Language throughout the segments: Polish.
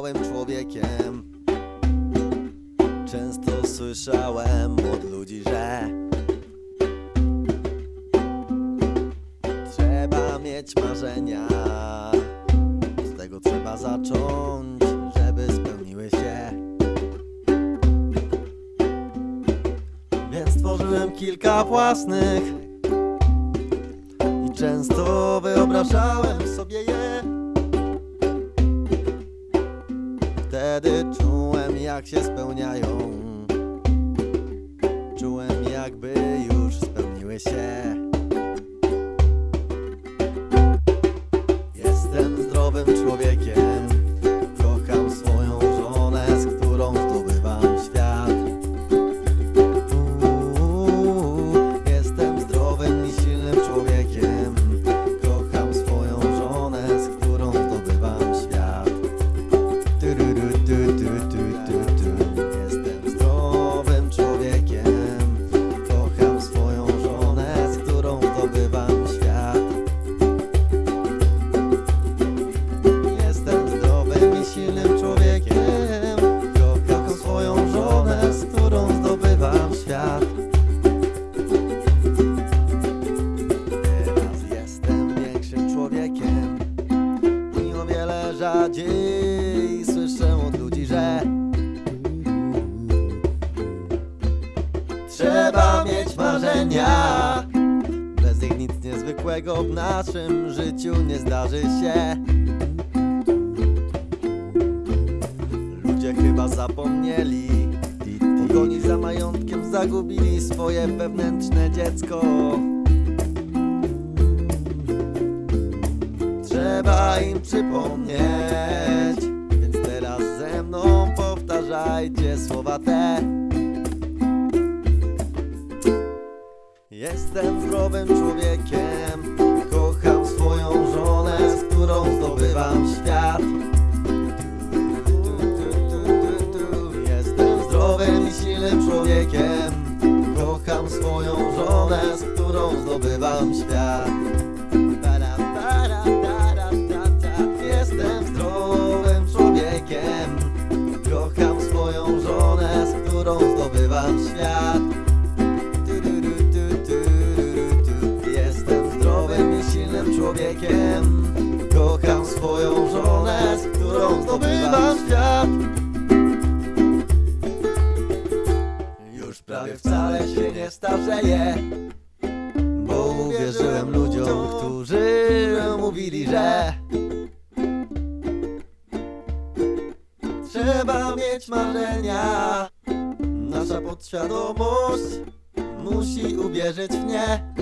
małym człowiekiem. Często słyszałem od ludzi, że Trzeba mieć marzenia. Z tego trzeba zacząć, żeby spełniły się. Więc stworzyłem kilka własnych I często wyobrażałem sobie je. Wtedy czułem jak się spełniają. Czułem jakby już spełniły się marzenia Bez nich nic niezwykłego w naszym życiu nie zdarzy się. Ludzie chyba zapomnieli Pogoni za majątkiem zagubili swoje wewnętrzne dziecko. Trzeba im przypomnieć Więc teraz ze mną powtarzajcie słowa te Zdrowym człowiekiem. Kocham swoją żonę, z którą zdobywam świat. Jestem zdrowym i silnym człowiekiem. Kocham swoją żonę, z którą zdobywam świat człowiekiem. Kocham swoją żonę, z którą zdobywam świat. Już prawie wcale się nie starzeję Bo uwierzyłem ludziom, którzy mówili, że Trzeba mieć marzenia. Nasza podświadomość musi uwierzyć w nie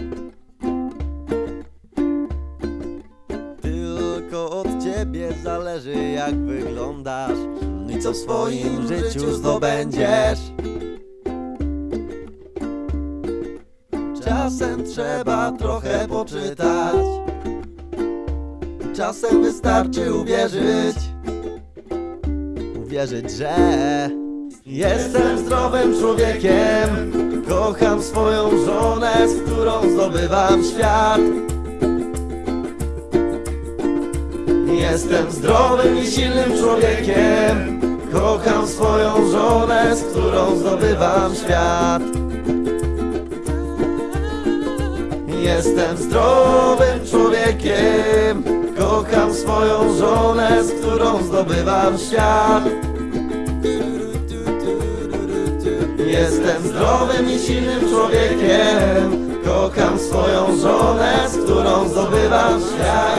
ciebie zależy jak wyglądasz. I co w swoim życiu zdobędziesz? Czasem trzeba trochę poczytać. Czasem wystarczy uwierzyć. Uwierzyć, że Jestem zdrowym człowiekiem. Kocham swoją żonę, z którą zdobywam świat Jestem zdrowym i silnym człowiekiem. Kocham swoją żonę, z którą zdobywam świat. Jestem zdrowym człowiekiem. Kocham swoją żonę, z którą zdobywam świat. Jestem zdrowym i silnym człowiekiem. Kocham swoją żonę, z którą zdobywam świat